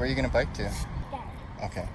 Where are you gonna bike to? Okay.